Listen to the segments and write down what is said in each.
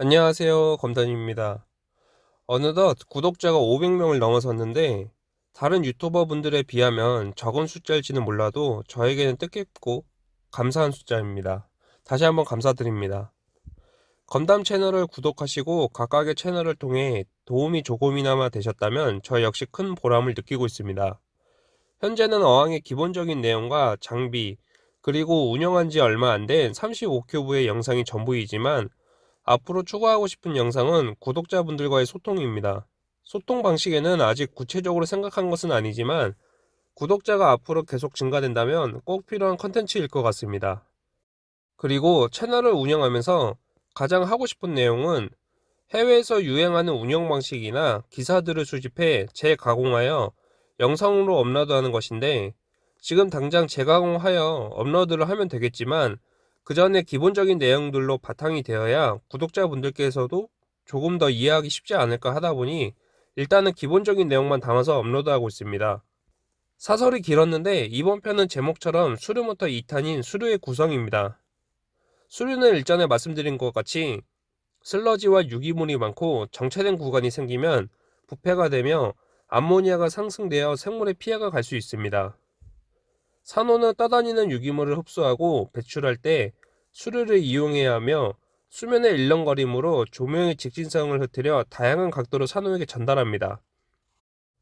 안녕하세요. 검단입니다. 어느덧 구독자가 500명을 넘어섰는데 다른 유튜버 분들에 비하면 적은 숫자일지는 몰라도 저에게는 뜻깊고 감사한 숫자입니다. 다시 한번 감사드립니다. 건담 채널을 구독하시고 각각의 채널을 통해 도움이 조금이나마 되셨다면 저 역시 큰 보람을 느끼고 있습니다. 현재는 어항의 기본적인 내용과 장비, 그리고 운영한 지 얼마 안 된 35큐브의 영상이 전부이지만 앞으로 추가하고 싶은 영상은 구독자분들과의 소통입니다. 소통 방식에는 아직 구체적으로 생각한 것은 아니지만 구독자가 앞으로 계속 증가된다면 꼭 필요한 컨텐츠일 것 같습니다. 그리고 채널을 운영하면서 가장 하고 싶은 내용은 해외에서 유행하는 운영 방식이나 기사들을 수집해 재가공하여 영상으로 업로드하는 것인데 지금 당장 재가공하여 업로드를 하면 되겠지만 그 전에 기본적인 내용들로 바탕이 되어야 구독자분들께서도 조금 더 이해하기 쉽지 않을까 하다 보니 일단은 기본적인 내용만 담아서 업로드하고 있습니다. 사설이 길었는데 이번 편은 제목처럼 수류모터 2탄인 수류의 구성입니다. 수류는 일전에 말씀드린 것 같이 슬러지와 유기물이 많고 정체된 구간이 생기면 부패가 되며 암모니아가 상승되어 생물에 피해가 갈 수 있습니다. 산호는 떠다니는 유기물을 흡수하고 배출할 때 수류를 이용해야 하며 수면의 일렁거림으로 조명의 직진성을 흐트려 다양한 각도로 산호에게 전달합니다.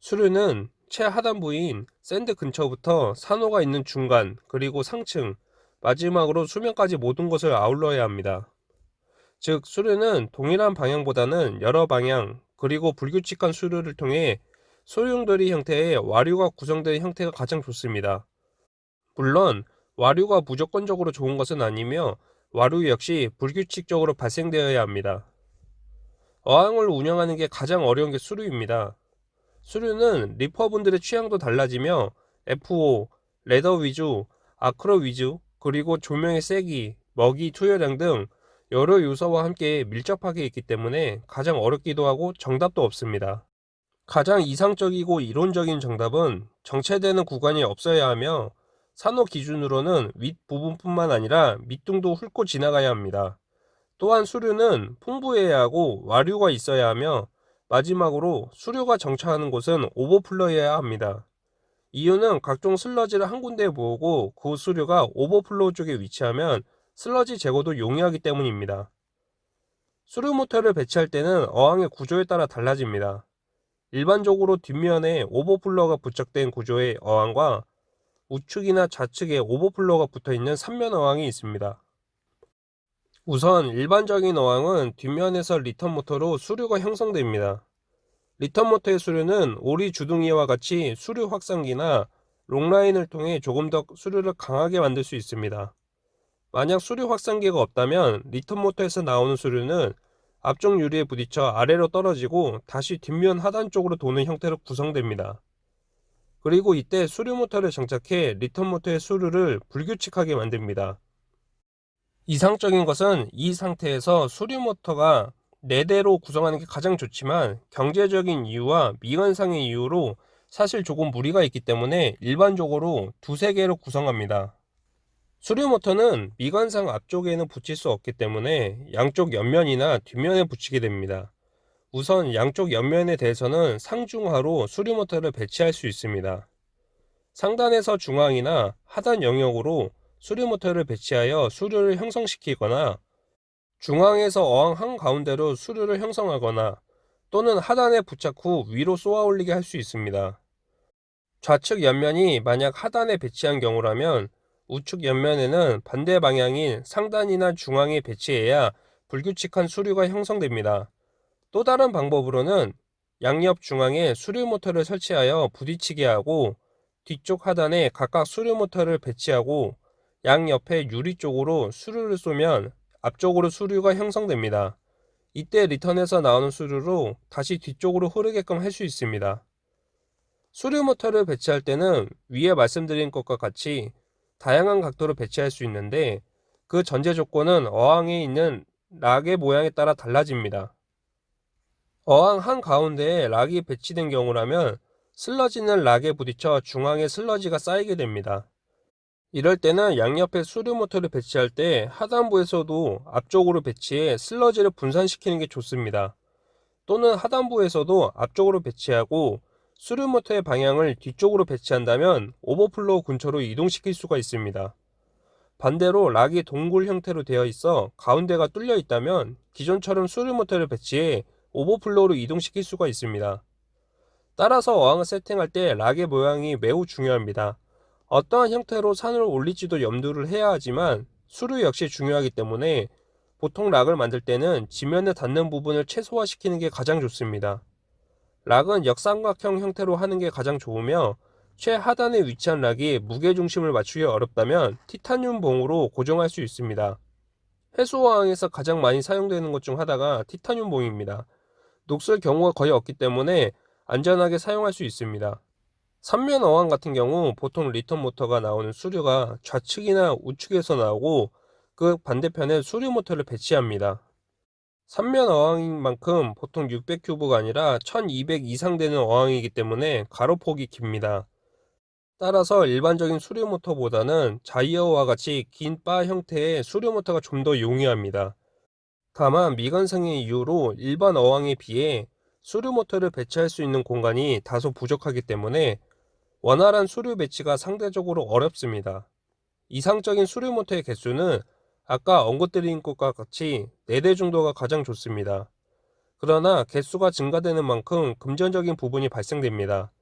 수류는 최하단부인 sand 근처부터 산호가 있는 중간 그리고 상층 마지막으로 수면까지 모든 것을 아울러야 합니다. 즉 수류는 동일한 방향보다는 여러 방향 그리고 불규칙한 수류를 통해 소용돌이 형태의 와류가 구성된 형태가 가장 좋습니다. 물론 와류가 무조건적으로 좋은 것은 아니며 와류 역시 불규칙적으로 발생되어야 합니다. 어항을 운영하는 게 가장 어려운 게 수류입니다. 수류는 리퍼분들의 취향도 달라지며 FO, 레더 위주, 아크로 위주, 그리고 조명의 세기, 먹이 투여량 등 여러 요소와 함께 밀접하게 있기 때문에 가장 어렵기도 하고 정답도 없습니다. 가장 이상적이고 이론적인 정답은 정체되는 구간이 없어야 하며 산호 기준으로는 윗부분뿐만 아니라 밑둥도 훑고 지나가야 합니다. 또한 수류는 풍부해야 하고 와류가 있어야 하며 마지막으로 수류가 정차하는 곳은 오버플로우여야 합니다. 이유는 각종 슬러지를 한 군데에 모으고 그 수류가 오버플로우 쪽에 위치하면 슬러지 제거도 용이하기 때문입니다. 수류 모터를 배치할 때는 어항의 구조에 따라 달라집니다. 일반적으로 뒷면에 오버플로우가 부착된 구조의 어항과 우측이나 좌측에 오버플로우가 붙어있는 3면 어항이 있습니다. 우선 일반적인 어항은 뒷면에서 리턴 모터로 수류가 형성됩니다. 리턴 모터의 수류는 오리 주둥이와 같이 수류 확산기나 Loc-Line을 통해 조금 더 수류를 강하게 만들 수 있습니다. 만약 수류 확산기가 없다면 리턴 모터에서 나오는 수류는 앞쪽 유리에 부딪혀 아래로 떨어지고 다시 뒷면 하단 쪽으로 도는 형태로 구성됩니다. 그리고 이때 수류 모터를 장착해 리턴 모터의 수류를 불규칙하게 만듭니다. 이상적인 것은 이 상태에서 수류 모터가 4대로 구성하는 게 가장 좋지만 경제적인 이유와 미관상의 이유로 사실 조금 무리가 있기 때문에 일반적으로 두세 개로 구성합니다. 수류 모터는 미관상 앞쪽에는 붙일 수 없기 때문에 양쪽 옆면이나 뒷면에 붙이게 됩니다. 우선 양쪽 옆면에 대해서는 상중하로 수류 모터를 배치할 수 있습니다. 상단에서 중앙이나 하단 영역으로 수류 모터를 배치하여 수류를 형성시키거나 중앙에서 어항 한가운데로 수류를 형성하거나 또는 하단에 부착 후 위로 쏘아 올리게 할 수 있습니다. 좌측 옆면이 만약 하단에 배치한 경우라면 우측 옆면에는 반대 방향인 상단이나 중앙에 배치해야 불규칙한 수류가 형성됩니다. 또 다른 방법으로는 양옆 중앙에 수류 모터를 설치하여 부딪히게 하고 뒤쪽 하단에 각각 수류 모터를 배치하고 양옆에 유리 쪽으로 수류를 쏘면 앞쪽으로 수류가 형성됩니다. 이때 리턴에서 나오는 수류로 다시 뒤쪽으로 흐르게끔 할 수 있습니다. 수류 모터를 배치할 때는 위에 말씀드린 것과 같이 다양한 각도로 배치할 수 있는데 그 전제 조건은 어항에 있는 락의 모양에 따라 달라집니다. 어항 한가운데에 락이 배치된 경우라면 슬러지는 락에 부딪혀 중앙에 슬러지가 쌓이게 됩니다. 이럴 때는 양옆에 수류 모터를 배치할 때 하단부에서도 앞쪽으로 배치해 슬러지를 분산시키는 게 좋습니다. 또는 하단부에서도 앞쪽으로 배치하고 수류 모터의 방향을 뒤쪽으로 배치한다면 오버플로우 근처로 이동시킬 수가 있습니다. 반대로 rock이 동굴 형태로 되어 있어 가운데가 뚫려 있다면 기존처럼 수류 모터를 배치해 오버플로우로 이동시킬 수가 있습니다. 따라서 어항을 세팅할 때 rock의 모양이 매우 중요합니다. 어떠한 형태로 산호를 올릴지도 염두를 해야 하지만 수류 역시 중요하기 때문에 보통 rock을 만들 때는 지면에 닿는 부분을 최소화시키는 게 가장 좋습니다. rock은 역삼각형 형태로 하는 게 가장 좋으며 최하단에 위치한 rock이 무게중심을 맞추기 어렵다면 티타늄 봉으로 고정할 수 있습니다. 해수어항에서 가장 많이 사용되는 것 중 하나가 티타늄 봉입니다. 녹슬 경우가 거의 없기 때문에 안전하게 사용할 수 있습니다. 삼면 어항 같은 경우 보통 리턴 모터가 나오는 수류가 좌측이나 우측에서 나오고 그 반대편에 수류 모터를 배치합니다. 삼면 어항인 만큼 보통 600큐브가 아니라 1200 이상 되는 어항이기 때문에 가로폭이 깁니다. 따라서 일반적인 수류 모터보다는 자이어와 같이 긴 바 형태의 수류 모터가 좀 더 용이합니다. 다만 미관상의 이유로 일반 어항에 비해 수류 모터를 배치할 수 있는 공간이 다소 부족하기 때문에 원활한 수류 배치가 상대적으로 어렵습니다. 이상적인 수류 모터의 개수는 아까 언급드린 것과 같이 4대 정도가 가장 좋습니다. 그러나 개수가 증가되는 만큼 금전적인 부분이 발생됩니다.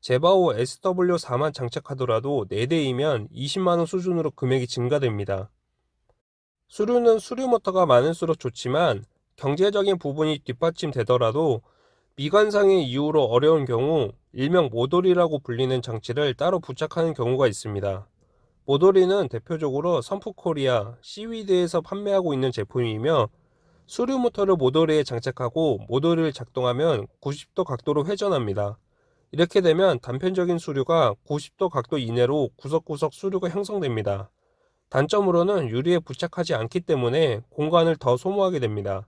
제바오 SW4만 장착하더라도 4대이면 20만원 수준으로 금액이 증가됩니다. 수류는 수류 모터가 많을수록 좋지만 경제적인 부분이 뒷받침되더라도 미관상의 이유로 어려운 경우 일명 모돌이라고 불리는 장치를 따로 부착하는 경우가 있습니다. 모돌이는 대표적으로 선프코리아, 시위드에서 판매하고 있는 제품이며 수류 모터를 모돌이에 장착하고 모돌이를 작동하면 90도 각도로 회전합니다. 이렇게 되면 단편적인 수류가 90도 각도 이내로 구석구석 수류가 형성됩니다. 단점으로는 유리에 부착하지 않기 때문에 공간을 더 소모하게 됩니다.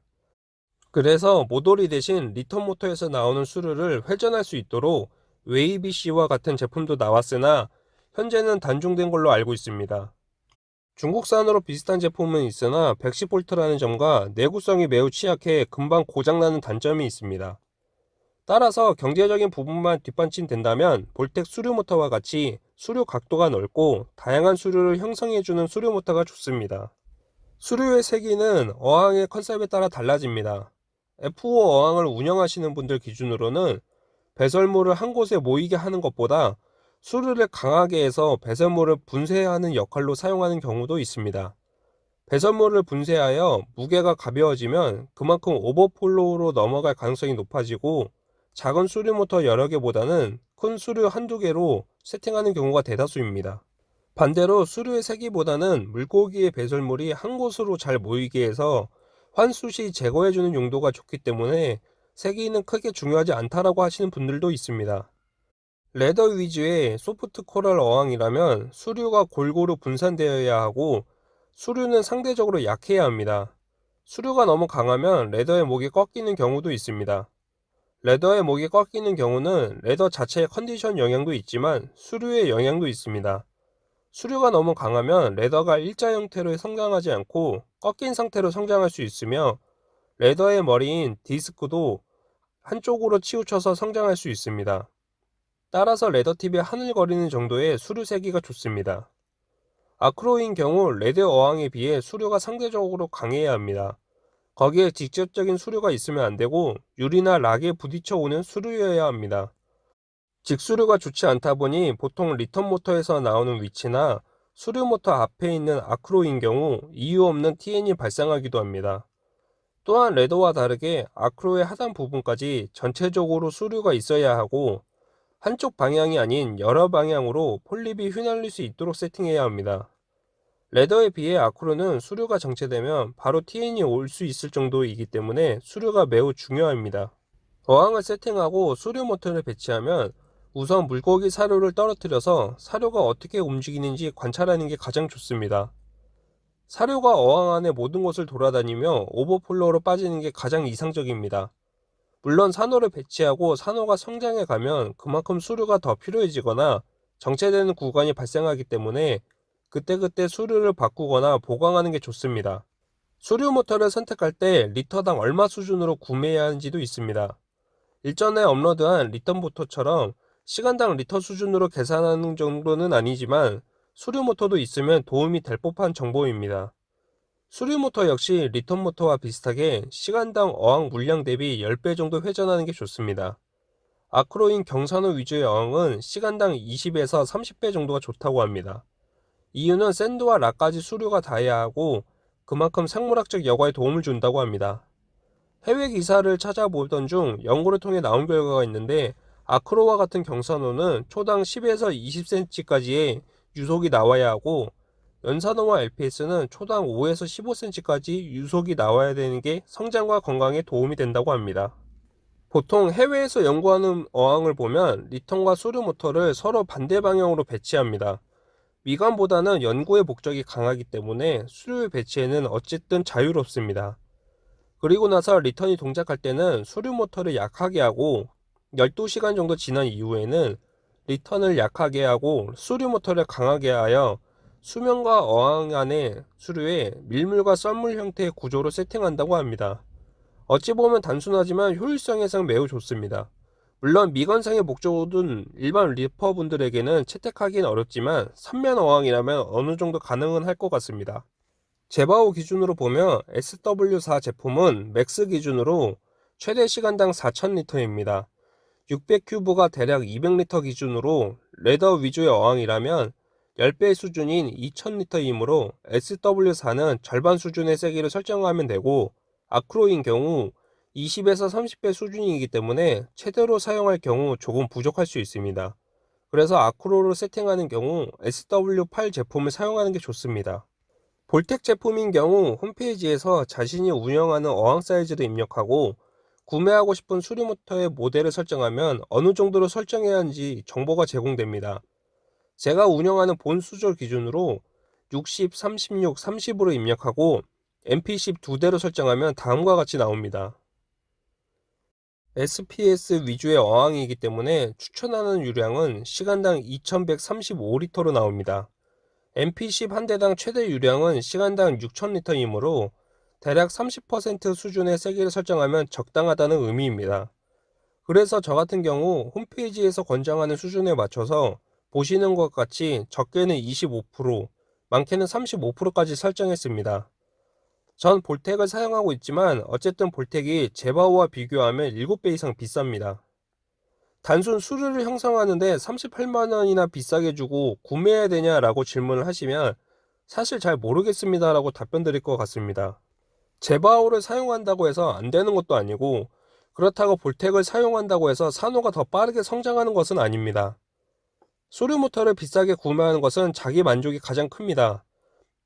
그래서 모돌이 대신 리턴 모터에서 나오는 수류를 회전할 수 있도록 웨이비씨와 같은 제품도 나왔으나 현재는 단종된 걸로 알고 있습니다. 중국산으로 비슷한 제품은 있으나 110V라는 점과 내구성이 매우 취약해 금방 고장나는 단점이 있습니다. 따라서 경제적인 부분만 뒷받침된다면 볼텍 수류 모터와 같이 수류 각도가 넓고 다양한 수류를 형성해주는 수류 모터가 좋습니다. 수류의 세기는 어항의 컨셉에 따라 달라집니다. FO 어항을 운영하시는 분들 기준으로는 배설물을 한 곳에 모이게 하는 것보다 수류를 강하게 해서 배설물을 분쇄하는 역할로 사용하는 경우도 있습니다. 배설물을 분쇄하여 무게가 가벼워지면 그만큼 오버플로우로 넘어갈 가능성이 높아지고 작은 수류 모터 여러 개보다는 큰 수류 한두 개로 세팅하는 경우가 대다수입니다. 반대로 수류의 세기보다는 물고기의 배설물이 한 곳으로 잘 모이게 해서 환수 시 제거해주는 용도가 좋기 때문에 세기는 크게 중요하지 않다라고 하시는 분들도 있습니다. leather 위주의 soft coral 어항이라면 수류가 골고루 분산되어야 하고 수류는 상대적으로 약해야 합니다. 수류가 너무 강하면 leather의 목이 꺾이는 경우도 있습니다. leather의 목이 꺾이는 경우는 leather 자체의 컨디션 영향도 있지만 수류의 영향도 있습니다. 수류가 너무 강하면 leather가 일자 형태로 성장하지 않고 꺾인 상태로 성장할 수 있으며 leather의 머리인 디스크도 한쪽으로 치우쳐서 성장할 수 있습니다. 따라서 leather tip이 하늘거리는 정도의 수류 세기가 좋습니다. acro인 경우 leather 어항에 비해 수류가 상대적으로 강해야 합니다. 거기에 직접적인 수류가 있으면 안되고 유리나 rock에 부딪혀 오는 수류여야 합니다. 직수류가 좋지 않다 보니 보통 리턴 모터에서 나오는 위치나 수류 모터 앞에 있는 acro인 경우 이유 없는 TN이 발생하기도 합니다. 또한 레더와 다르게 아크로의 하단 부분까지 전체적으로 수류가 있어야 하고 한쪽 방향이 아닌 여러 방향으로 폴립이 휘날릴 수 있도록 세팅해야 합니다. 레더에 비해 아크로는 수류가 정체되면 바로 TN이 올 수 있을 정도이기 때문에 수류가 매우 중요합니다. 어항을 세팅하고 수류 모터를 배치하면 우선 물고기 사료를 떨어뜨려서 사료가 어떻게 움직이는지 관찰하는 게 가장 좋습니다. 수류가 어항 안의 모든 곳을 돌아다니며 오버플로우로 빠지는 게 가장 이상적입니다. 물론 산호를 배치하고 산호가 성장해 가면 그만큼 수류가 더 필요해지거나 정체되는 구간이 발생하기 때문에 그때그때 수류를 바꾸거나 보강하는 게 좋습니다. 수류 모터를 선택할 때 리터당 얼마 수준으로 구매해야 하는지도 있습니다. 일전에 업로드한 리턴 모터처럼 시간당 리터 수준으로 계산하는 정도는 아니지만 수류 모터도 있으면 도움이 될 법한 정보입니다. 수류 모터 역시 리턴 모터와 비슷하게 시간당 어항 물량 대비 10배 정도 회전하는 게 좋습니다. acro인 경산호 위주의 어항은 시간당 20에서 30배 정도가 좋다고 합니다. 이유는 sand와 rock까지 수류가 닿아야 하고 그만큼 생물학적 여과에 도움을 준다고 합니다. 해외 기사를 찾아보던 중 연구를 통해 나온 결과가 있는데 acro와 같은 경산호는 초당 10에서 20cm까지의 유속이 나와야 하고 연산호와 LPS는 초당 5에서 15cm까지 유속이 나와야 되는 게 성장과 건강에 도움이 된다고 합니다. 보통 해외에서 연구하는 어항을 보면 리턴과 수류 모터를 서로 반대 방향으로 배치합니다. 미관보다는 연구의 목적이 강하기 때문에 수류의 배치에는 어쨌든 자유롭습니다. 그리고 나서 리턴이 동작할 때는 수류 모터를 약하게 하고 12시간 정도 지난 이후에는 리턴을 약하게 하고 수류 모터를 강하게 하여 수면과 어항 안의 수류에 밀물과 썰물 형태의 구조로 세팅한다고 합니다. 어찌 보면 단순하지만 효율성에선 매우 좋습니다. 물론 미관상의 목적은 일반 reefer분들에게는 채택하기는 어렵지만 선면 어항이라면 어느 정도 가능은 할 것 같습니다. 제바오 기준으로 보면 SW4 제품은 max 기준으로 최대 시간당 4000리터입니다. 600큐브가 대략 200리터 기준으로 leather 위주의 어항이라면 10배 수준인 2000리터이므로 SW4는 절반 수준의 세기를 설정하면 되고 acro인 경우 20에서 30배 수준이기 때문에 최대로 사용할 경우 조금 부족할 수 있습니다. 그래서 acro를 세팅하는 경우 SW8 제품을 사용하는 게 좋습니다. 볼텍 제품인 경우 홈페이지에서 자신이 운영하는 어항 사이즈를 입력하고 구매하고 싶은 수리모터의 모델을 설정하면 어느 정도로 설정해야 하는지 정보가 제공됩니다. 제가 운영하는 본 수조 기준으로 60, 36, 30으로 입력하고 MP10 두 대로 설정하면 다음과 같이 나옵니다. SPS 위주의 어항이기 때문에 추천하는 유량은 시간당 2135리터로 나옵니다. MP10 한 대당 최대 유량은 시간당 6000리터이므로 대략 30% 수준의 세기를 설정하면 적당하다는 의미입니다. 그래서 저 같은 경우 홈페이지에서 권장하는 수준에 맞춰서 보시는 것 같이 적게는 25%, 많게는 35%까지 설정했습니다. 전 볼텍을 사용하고 있지만 어쨌든 볼텍이 제바오와 비교하면 7배 이상 비쌉니다. 단순 수르를 형성하는데 38만원이나 비싸게 주고 구매해야 되냐 라고 질문을 하시면 사실 잘 모르겠습니다 라고 답변 드릴 것 같습니다. 제바오를 사용한다고 해서 안 되는 것도 아니고 그렇다고 볼텍을 사용한다고 해서 산호가 더 빠르게 성장하는 것은 아닙니다. 소류 모터를 비싸게 구매하는 것은 자기 만족이 가장 큽니다.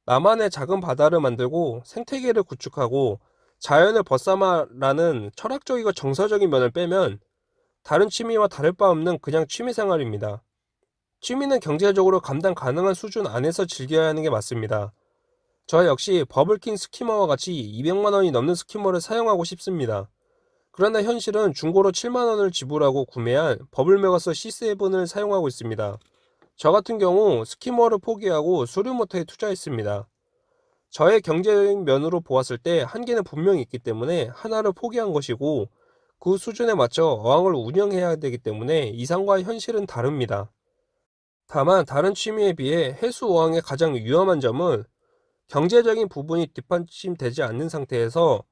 나만의 작은 바다를 만들고 생태계를 구축하고 자연을 벗삼아라는 철학적이고 정서적인 면을 빼면 다른 취미와 다를 바 없는 그냥 취미 생활입니다. 취미는 경제적으로 감당 가능한 수준 안에서 즐겨야 하는 게 맞습니다. 저 역시 버블킹 스키머와 같이 200만원이 넘는 스키머를 사용하고 싶습니다. 그러나 현실은 중고로 7만원을 지불하고 구매한 버블메가서 C7을 사용하고 있습니다. 저 같은 경우 스키머를 포기하고 수류모터에 투자했습니다. 저의 경제적 면으로 보았을 때 한계는 분명히 있기 때문에 하나를 포기한 것이고 그 수준에 맞춰 어항을 운영해야 되기 때문에 이상과 현실은 다릅니다. 다만 다른 취미에 비해 해수 어항의 가장 위험한 점은 경제적인 부분이 뒷받침되지 않는 상태에서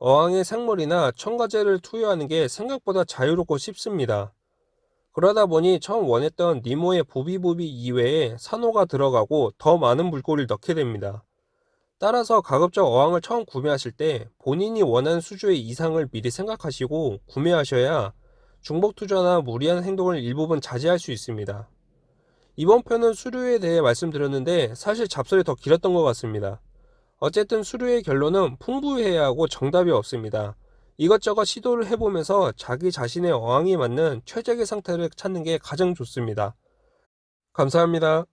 어항에 생물이나 첨가제를 투여하는 게 생각보다 자유롭고 쉽습니다. 그러다 보니 처음 원했던 니모의 부비부비 이외에 산호가 들어가고 더 많은 물고기를 넣게 됩니다. 따라서 가급적 어항을 처음 구매하실 때 본인이 원하는 수조의 이상을 미리 생각하시고 구매하셔야 중복 투자나 무리한 행동을 일부분 자제할 수 있습니다. 이번 편은 수류에 대해 말씀드렸는데 사실 잡설이 더 길었던 것 같습니다. 어쨌든 수류의 결론은 풍부해야 하고 정답이 없습니다. 이것저것 시도를 해보면서 자기 자신의 어항에 맞는 최적의 상태를 찾는 게 가장 좋습니다. 감사합니다.